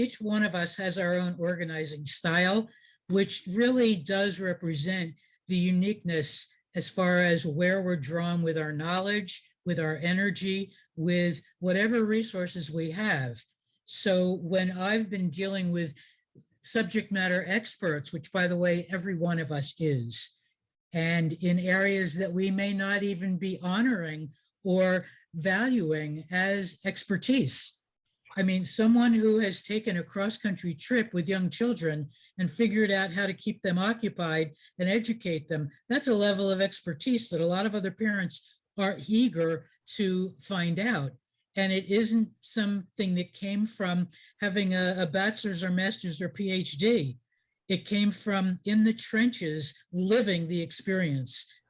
each one of us has our own organizing style, which really does represent the uniqueness as far as where we're drawn with our knowledge, with our energy, with whatever resources we have. So when I've been dealing with subject matter experts, which by the way, every one of us is, and in areas that we may not even be honoring or valuing as expertise. I mean, someone who has taken a cross-country trip with young children and figured out how to keep them occupied and educate them, that's a level of expertise that a lot of other parents are eager to find out. And it isn't something that came from having a, a bachelor's or master's or PhD. It came from in the trenches, living the experience.